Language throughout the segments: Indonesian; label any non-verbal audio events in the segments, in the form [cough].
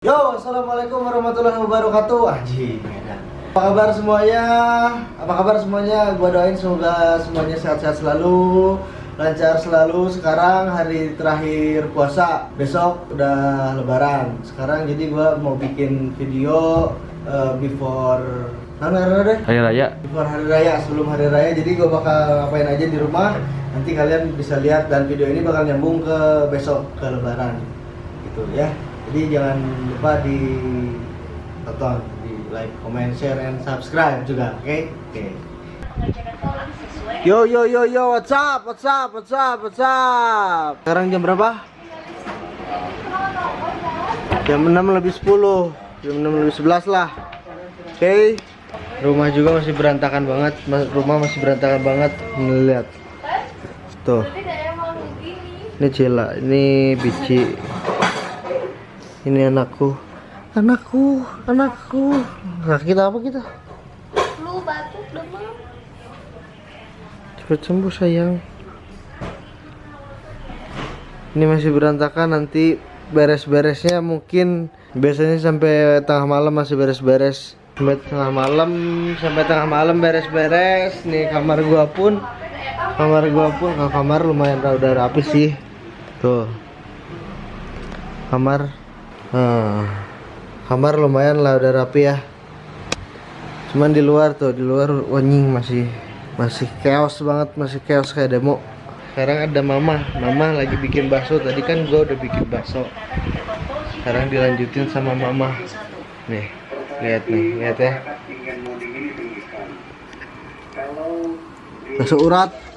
Yo, assalamualaikum warahmatullahi wabarakatuh. Anjing. Apa kabar semuanya? Apa kabar semuanya? Gua doain semoga semuanya sehat-sehat selalu, lancar selalu. Sekarang hari terakhir puasa, besok udah lebaran. Sekarang jadi gua mau bikin video uh, before Mana deh? Hari Raya. Before hari raya, sebelum hari raya. Jadi gua bakal ngapain aja di rumah. Nanti kalian bisa lihat dan video ini bakal nyambung ke besok ke lebaran. Gitu ya. Jadi jangan lupa di tonton, di like, comment, share, and subscribe juga, oke? Oke. Yo yo yo yo, what's up, what's up, what's up, what's up? Sekarang jam berapa? Jam 6 lebih 10 Jam 6 lebih 11 lah Oke Rumah juga masih berantakan banget Mas- Rumah masih berantakan banget Lihat Tuh Ini Cila, ini Bici Ini anakku. Anakku, anakku. Sakit apa kita? Lu batuk demam. Cepet sembuh sayang. Ini masih berantakan nanti beres-beresnya mungkin biasanya sampai tengah malam masih beres-beres. Sampai tengah malam sampai tengah malam beres-beres. Nih kamar gua pun kamar gua pun kamar lumayan udah rapi sih. Tuh. Kamar nah, kamar lumayan lah udah rapi ya. Cuman di luar tuh di luar wanying masih masih chaos banget masih chaos kayak demo. Sekarang ada mama. Mama lagi bikin bakso. Tadi kan gua udah bikin bakso. Sekarang dilanjutin sama mama. Nih lihat nih lihat ya. Bakso urat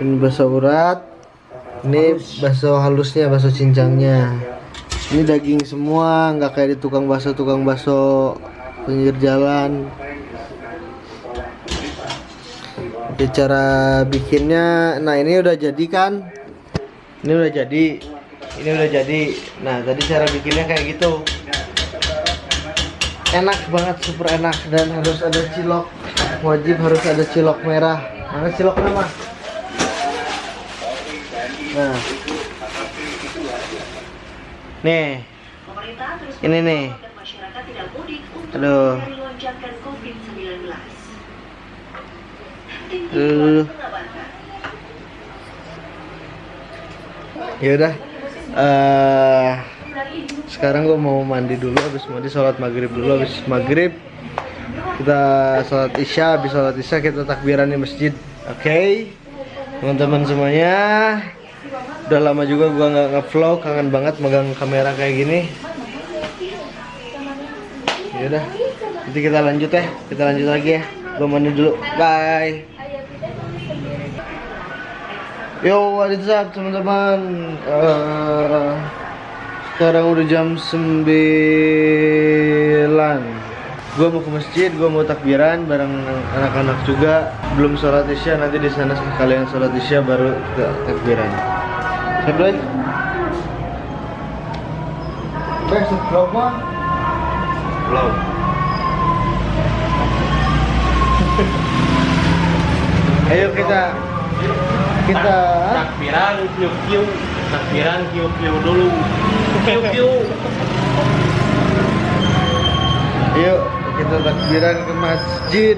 ini bakso urat. Ini bakso halusnya bakso cincangnya ini daging semua nggak kayak di tukang bakso tukang bakso pinggir jalan. Oke, cara bikinnya nah ini udah jadi kan? Ini udah jadi ini udah jadi. Nah tadi cara bikinnya kayak gitu. Enak banget super enak. Dan harus ada cilok. Wajib harus ada cilok merah. Mana ciloknya mah nah. Nih. Ini nih. Aduh. Aduh. Ya udah. Eh sekarang gue mau mandi dulu habis mandi sholat maghrib dulu habis maghrib kita sholat isya habis sholat isya kita takbiran di masjid. Oke? Teman-teman semuanya udah lama juga gua nggak ngevlog kangen banget megang kamera kayak gini. Ya udah nanti kita lanjut ya kita lanjut lagi ya. Gua mandi dulu bye. Yo, what teman-teman? Eh, sekarang udah jam 9 Gue mau ke masjid, gue mau takbiran bareng anak-anak juga Belum sholat isya, nanti di sana kalian sholat isya baru kita takbiran Siap lagi? Besok vlog mah? Vlog Ayo kita kita Takbiran kiu kiu. Takbiran kiu kiu dulu. Kiu kiu. Yuk kita takbiran ke masjid.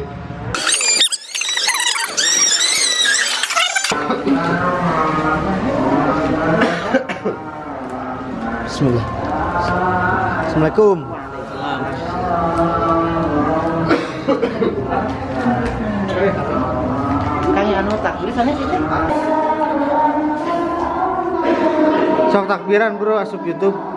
Bismillah. Assalamualaikum. Kang anu takbir sana sih. Sok takbiran bro asup YouTube.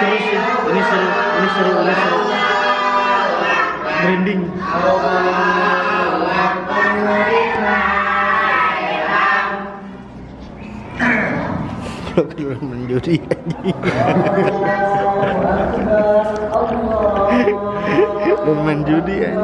Seru sih. Ini seru ini seru ini seru. Branding program menjudi Bermain judi aja.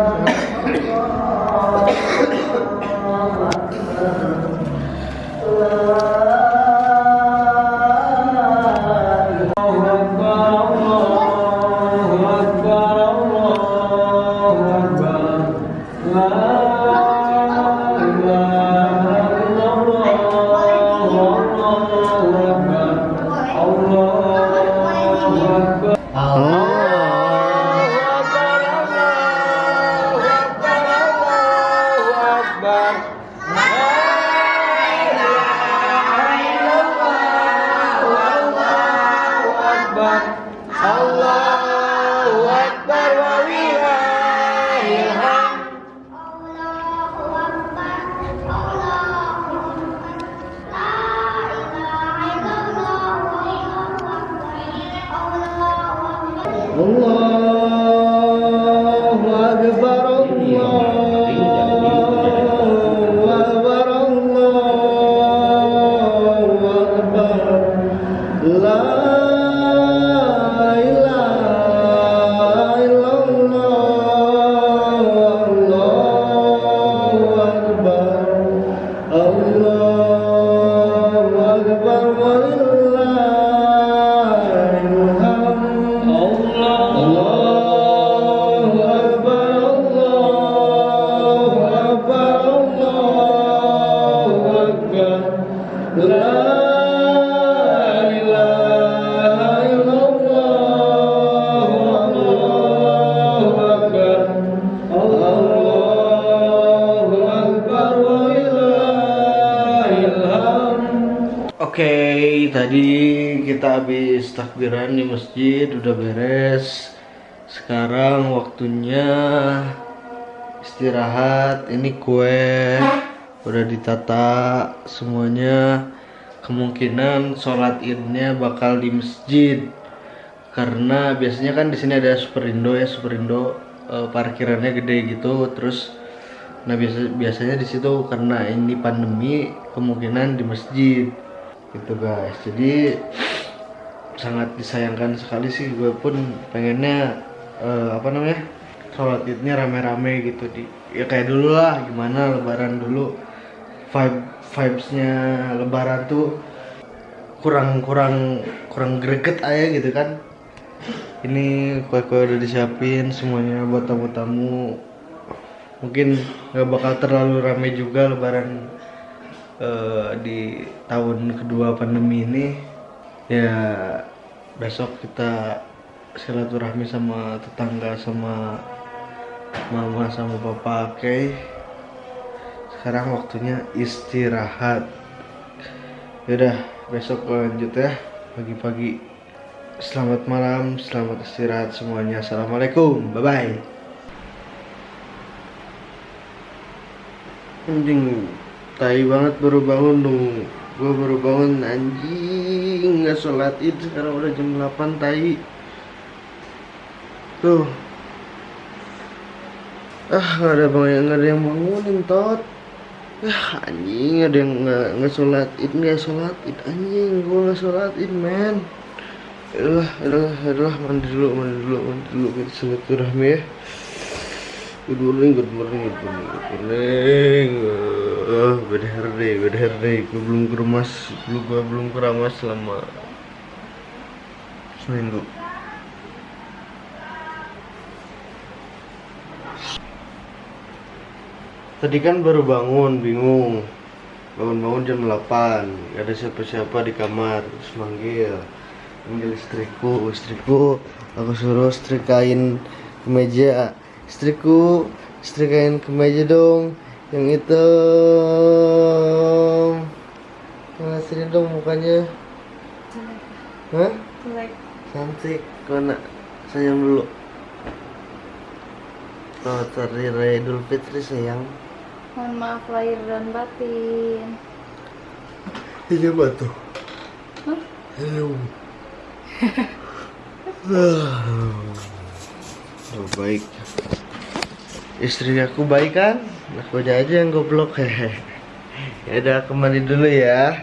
Tadi kita habis takbiran di masjid, udah beres. Sekarang waktunya istirahat. Ini kue udah ditata semuanya. Kemungkinan sholat idnya bakal di masjid karena biasanya kan di sini ada Superindo ya Superindo eh, parkirannya gede gitu terus nah biasa biasanya di situ karena ini pandemi kemungkinan di masjid gitu guys. Jadi sangat disayangkan sekali sih. Gue pun pengennya eh, apa namanya sholat idnya rame-rame gitu di. Ya kayak dulu lah. Gimana lebaran dulu vibe vibesnya lebaran tuh kurang kurang kurang greget aja gitu kan. Ini kue-kue udah disiapin semuanya buat tamu-tamu. Mungkin nggak bakal terlalu ramai juga lebaran eh, di tahun kedua pandemi ini ya besok kita silaturahmi sama tetangga sama mama sama papa oke? Sekarang waktunya istirahat. Yaudah besok lanjut ya. Pagi-pagi. Selamat malam selamat istirahat semuanya. Assalamualaikum. Bye bye anjing tai banget baru bangun dong. Gua baru bangun anjing nggak sholat id sekarang udah jam 8 tai. Tuh. Ah nggak ada bang nggak ada yang bangunin tot. Ah anjing ada yang nggak nggak sholat id nggak sholat id anjing gua nggak sholat id men. Yalah, yalah, yalah, mandi dulu, mandi dulu, mandi dulu, kita silaturahmi ya. Good morning, good morning, good morning, good morning. Uh, beda hari, beda hari. Gue belum ke rumah, belum gue belum ke rumah selama seminggu. Tadi kan baru bangun, bingung. Bangun-bangun jam 8 Gak ada siapa-siapa di kamar Terus manggil Manggil istriku Istriku Aku suruh setrikain kemeja Istriku Setrikain kemeja dong Yang itu Mana sini dong mukanya Hah? Jelek. Cantik Kona Sayang dulu Selamat Hari Raya Idul Fitri sayang Mohon maaf lahir dan batin. Ini apa tuh? Hah? Hello Oh, [laughs] baik. Istri aku baik kan? Aku aja yang goblok. [laughs] Ya udah mandi dulu ya.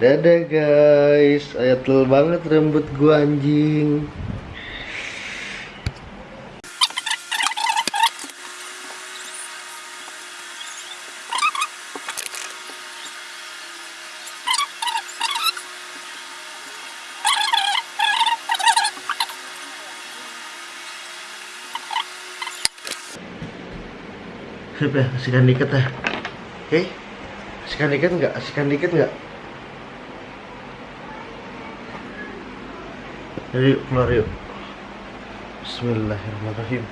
Dadah guys, ayatul banget rambut gua anjing. Sip ya, kasihkan dikit ya. Oke? Kasihkan dikit nggak? Kasihkan dikit nggak? Jadi yuk, keluar yuk. Bismillahirrahmanirrahim.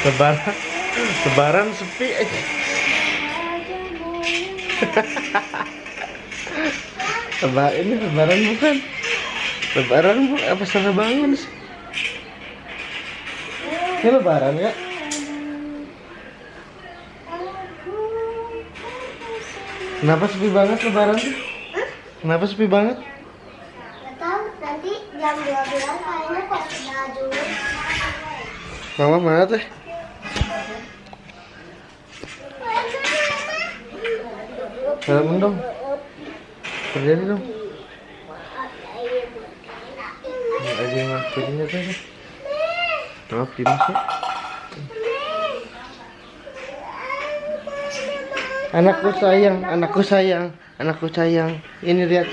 Lebaran, lebaran sepi. [laughs] Lebaran ini lebaran bukan? Lebaran bu, apa salah bangun sih? Ini lebaran ya? Kenapa sepi banget lebaran tuh? Kenapa sepi banget? Tahu nanti jam 12 kayaknya kok dulu. Mama mana teh? Salaman dong. Terjadi dong. Ini aja yang ngakuinnya teh. Maaf Dimas ya. Anakku sayang, anakku sayang, anakku sayang. Ini lihat.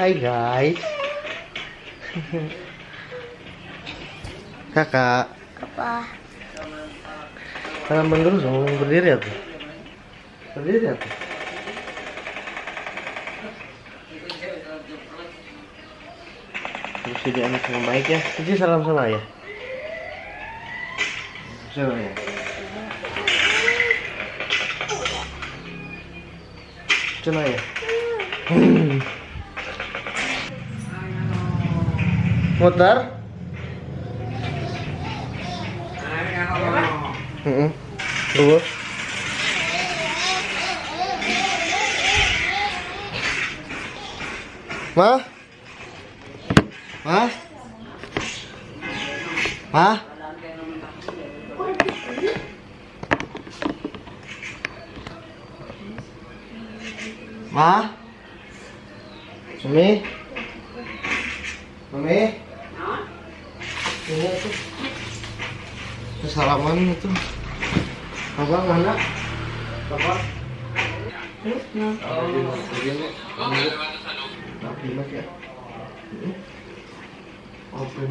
Hai guys. [laughs] Kakak. Apa? Dulu dong, berdiri tuh. Berdiri ya tuh. Terus jadi anak yang baik ya. Jadi salam sama ya. Salam ya. Cina ya. Heeh. Terus? Ma? Ma? Ma? Ma? Mami? Mami? Ini tuh. Salaman itu. Abang mana? Bapak? Oh, ya. Hmm. Ini. Ah, open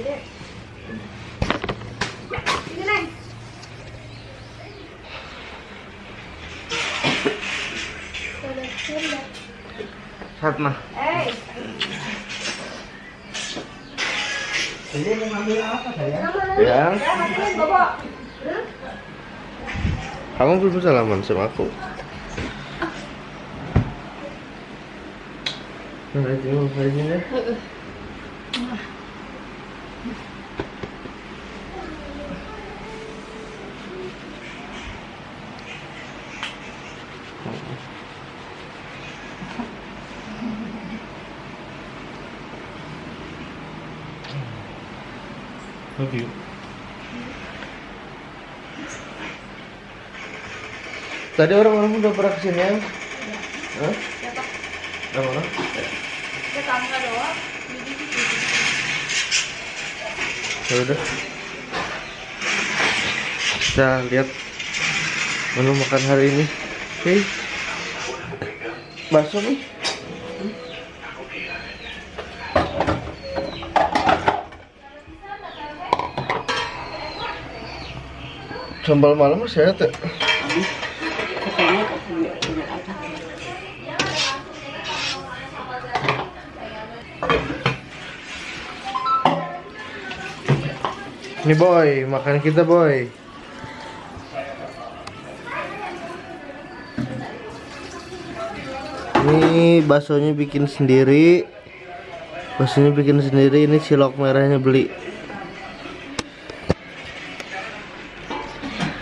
ya. Jadi. Ini. Eh, Jadi mau ngambil apa saya? nama Ya, Ya, kamu belum salaman sama aku. Nah, mau aja ya. Love you. Tadi orang-orang udah pernah ke sini ya? Hah? Yang mana? Ya kamu nggak doang. Ya udah. Kita lihat menu makan hari ini. Oke. Bakso nih. Sambal malam saya tuh. Nih boy, makan kita boy. Ini baksonya bikin sendiri. Baksonya bikin sendiri. Ini cilok merahnya beli.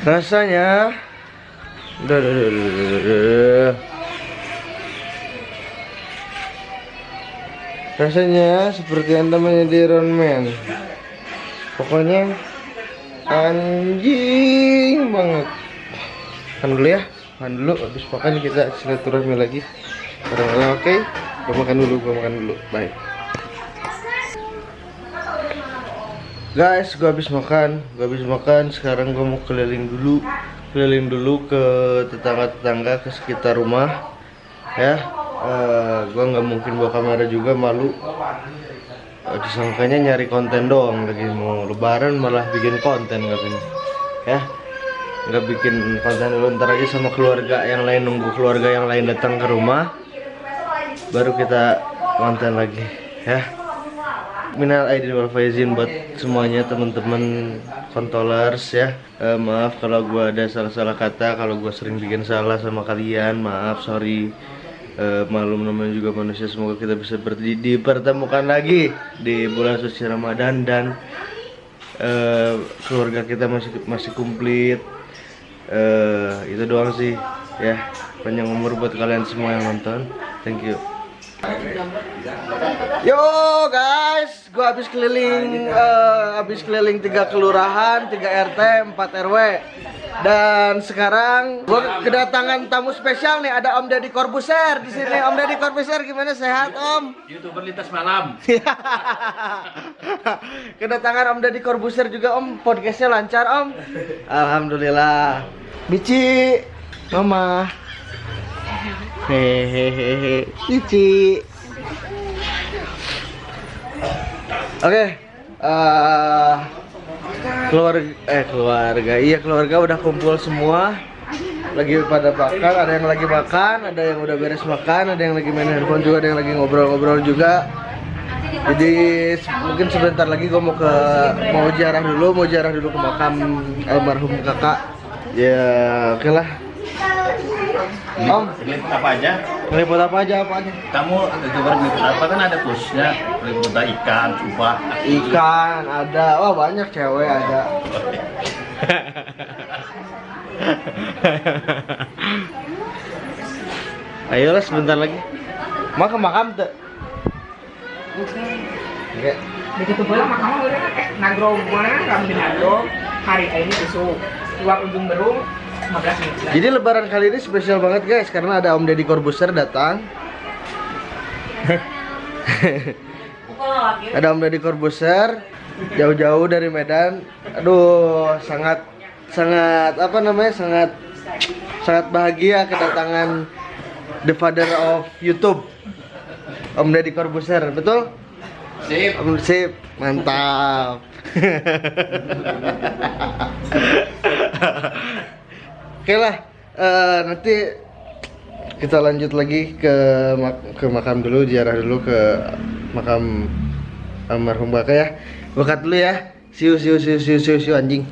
Rasanya Duh. Rasanya seperti anda menjadi Iron Man. Pokoknya anjing banget. Makan dulu ya Makan dulu, habis makan kita silaturahmi lagi. Oke? Gua makan dulu, gua makan dulu, bye Guys, gua habis makan, gua habis makan. Sekarang gua mau keliling dulu, keliling dulu ke tetangga-tetangga ke sekitar rumah. Ya, eh, gua nggak mungkin bawa kamera juga, malu. Eh, disangkanya nyari konten doang lagi mau lebaran malah bikin konten katanya. Ya, nggak bikin konten dulu ntar aja sama keluarga yang lain nunggu keluarga yang lain datang ke rumah, baru kita konten lagi. Ya. Minal aidin wal faizin buat semuanya teman-teman kontolers ya. Eh, maaf kalau gua ada salah-salah kata, kalau gua sering bikin salah sama kalian, maaf, sorry. Eh, malum namanya juga manusia, semoga kita bisa berdi dipertemukan lagi di bulan suci Ramadan dan eh, keluarga kita masih masih komplit. Eh, itu doang sih ya. Panjang umur buat kalian semua yang nonton. Thank you. Yo guys, gua habis keliling eh, habis keliling tiga kelurahan, tiga RT, 4 RW. Dan sekarang gua kedatangan tamu spesial nih, ada Om Deddy Corbuzier di sini. Om Deddy Corbuzier gimana sehat, Om? Youtuber lintas malam. [laughs] kedatangan Om Deddy Corbuzier juga, Om. Podcastnya lancar, Om. Alhamdulillah. Bici, Mama. Hehehe, Cici. Oke, eh, keluarga, eh keluarga, iya keluarga udah kumpul semua. Lagi pada makan, ada yang lagi makan, ada yang udah beres makan, ada yang lagi main handphone juga, ada yang lagi ngobrol-ngobrol juga. Jadi mungkin sebentar lagi gue mau ke mau ziarah dulu, mau ziarah dulu ke makam almarhum kakak. Ya, oke lah. Om, Meliput apa aja? Meliput apa aja apa aja? Kamu youtuber meliput apa kan ada khususnya meliput ikan, cupah. Ikan ada, wah banyak cewek ada. [laughs] Ayolah sebentar lagi. Mau ke makam tuh? Oke. Begitu pula makanya udah kayak nagrog mana kami di nagrog hari ini besok luar ujung berung 15 menit. Jadi lebaran kali ini spesial banget guys karena ada Om Deddy Corbuzier datang. ada Om Deddy Corbuzier jauh-jauh dari Medan. Aduh, sangat sangat apa namanya? sangat sangat bahagia kedatangan the father of YouTube. Om Deddy Corbuzier, betul? Sip. Om sip, mantap. [laughs] Oke lah, eh, nanti kita lanjut lagi ke mak- ke makam dulu, ziarah dulu ke makam almarhum Baka ya. Bakat dulu ya. Siu siu siu siu siu, siu anjing.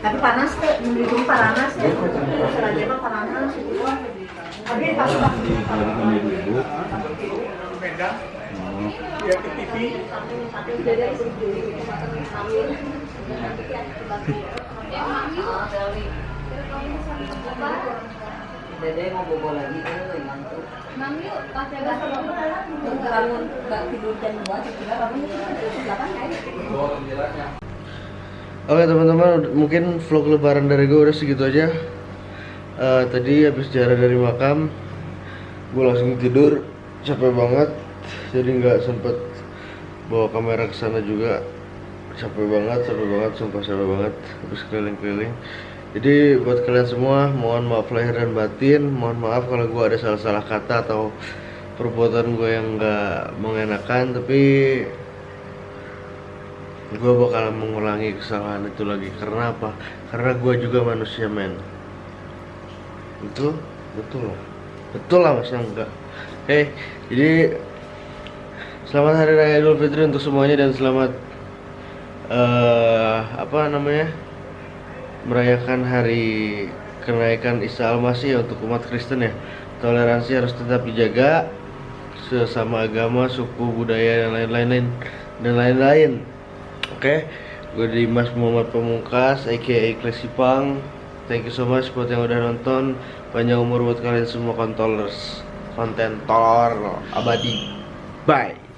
Tapi panas tuh, mendidung panas ya. Serajanya mah panas. Tapi pas Dede mau bobo lagi tuh ngantuk. Mam yuk, pas jaga sama Kamu nggak tidur jam dua, tidur kamu delapan kan? Oke teman-teman, mungkin vlog lebaran dari gue udah segitu aja. Eh, tadi habis jalan dari makam, gue langsung tidur, capek banget, jadi nggak sempet bawa kamera ke sana juga. Capek banget, capek banget, sumpah capek banget, habis keliling-keliling. Jadi buat kalian semua, mohon maaf lahir dan batin, mohon maaf kalau gue ada salah-salah kata atau perbuatan gue yang nggak mengenakan, tapi gue bakal mengulangi kesalahan itu lagi. Karena apa? Karena gue juga manusia men. Betul? Lah. Betul lah mas enggak. Oke jadi selamat hari raya idul fitri untuk semuanya dan selamat eh apa namanya merayakan hari kenaikan Isa Al-Masih untuk umat Kristen ya toleransi harus tetap dijaga sesama agama suku budaya dan lain-lain dan lain-lain Oke, gue Dimas Muhammad Pamungkas, aka Klesipang. Thank you so much buat yang udah nonton. Panjang umur buat kalian semua kontolers, konten abadi. Bye.